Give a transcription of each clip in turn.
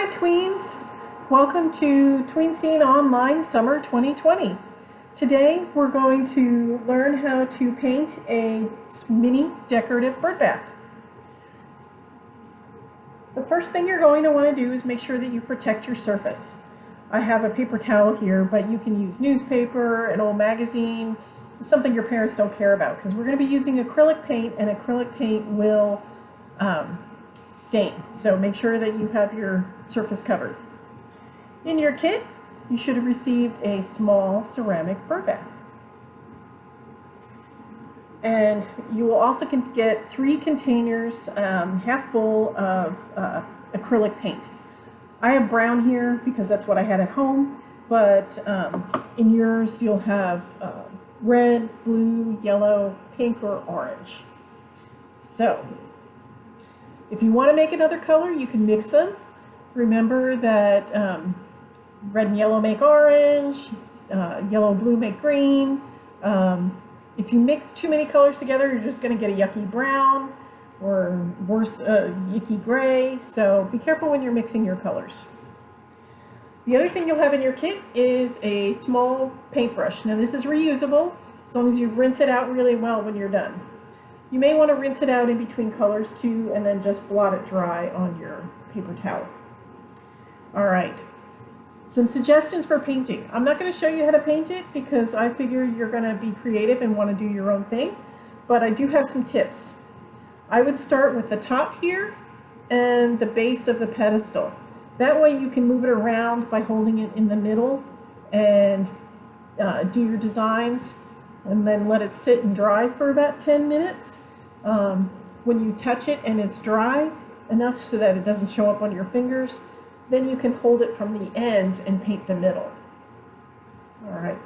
Hi tweens! Welcome to Tween Scene Online Summer 2020. Today we're going to learn how to paint a mini decorative bird bath. The first thing you're going to want to do is make sure that you protect your surface. I have a paper towel here, but you can use newspaper, an old magazine, something your parents don't care about because we're going to be using acrylic paint and acrylic paint will um, stain. So make sure that you have your surface covered. In your kit, you should have received a small ceramic bird bath. And you will also get three containers um, half full of uh, acrylic paint. I have brown here because that's what I had at home, but um, in yours you'll have uh, red, blue, yellow, pink, or orange. So if you want to make another color, you can mix them. Remember that um, red and yellow make orange, uh, yellow and blue make green. Um, if you mix too many colors together, you're just going to get a yucky brown or worse, uh, yucky gray. So be careful when you're mixing your colors. The other thing you'll have in your kit is a small paintbrush. Now this is reusable as long as you rinse it out really well when you're done. You may want to rinse it out in between colors too and then just blot it dry on your paper towel. All right, some suggestions for painting. I'm not going to show you how to paint it because I figure you're going to be creative and want to do your own thing, but I do have some tips. I would start with the top here and the base of the pedestal. That way you can move it around by holding it in the middle and uh, do your designs and then let it sit and dry for about 10 minutes. Um, when you touch it and it's dry enough so that it doesn't show up on your fingers, then you can hold it from the ends and paint the middle. All right.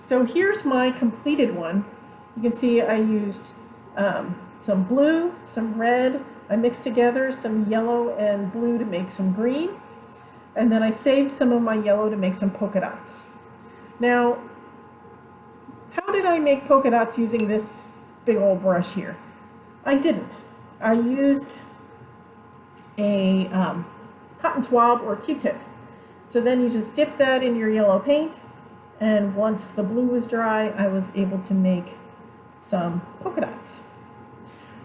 So here's my completed one. You can see I used um, some blue, some red. I mixed together some yellow and blue to make some green. And then I saved some of my yellow to make some polka dots. Now, how did I make polka dots using this big old brush here? I didn't. I used a um, cotton swab or Q-tip. So then you just dip that in your yellow paint and once the blue was dry I was able to make some polka dots.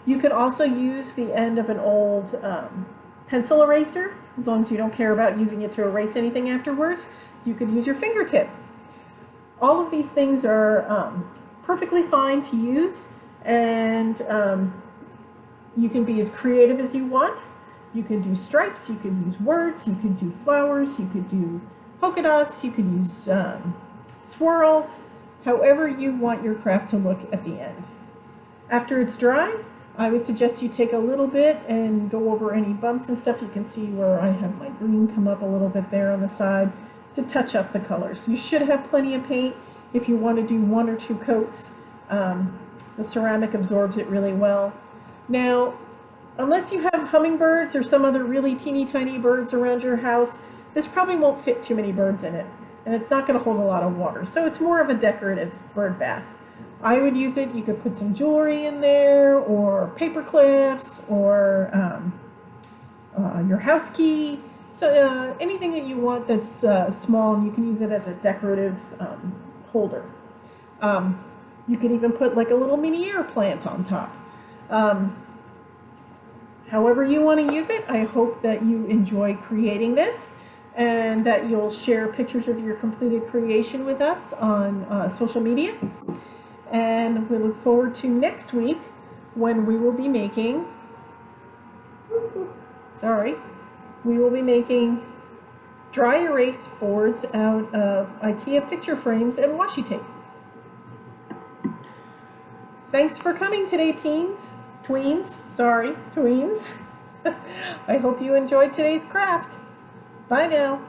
You could also use the end of an old um, pencil eraser as long as you don't care about using it to erase anything afterwards. You could use your fingertip all of these things are um, perfectly fine to use and um, you can be as creative as you want. You can do stripes, you can use words, you can do flowers, you could do polka dots, you could use um, swirls, however you want your craft to look at the end. After it's dry, I would suggest you take a little bit and go over any bumps and stuff. You can see where I have my green come up a little bit there on the side to touch up the colors. You should have plenty of paint if you want to do one or two coats. Um, the ceramic absorbs it really well. Now, unless you have hummingbirds or some other really teeny tiny birds around your house, this probably won't fit too many birds in it. And it's not going to hold a lot of water. So it's more of a decorative bird bath. I would use it, you could put some jewelry in there, or paper clips, or um, uh, your house key. So uh, anything that you want that's uh, small you can use it as a decorative um, holder. Um, you can even put like a little mini air plant on top. Um, however you want to use it, I hope that you enjoy creating this and that you'll share pictures of your completed creation with us on uh, social media. And we look forward to next week when we will be making, sorry, we will be making dry erase boards out of IKEA picture frames and washi tape. Thanks for coming today, teens, tweens, sorry, tweens. I hope you enjoyed today's craft. Bye now.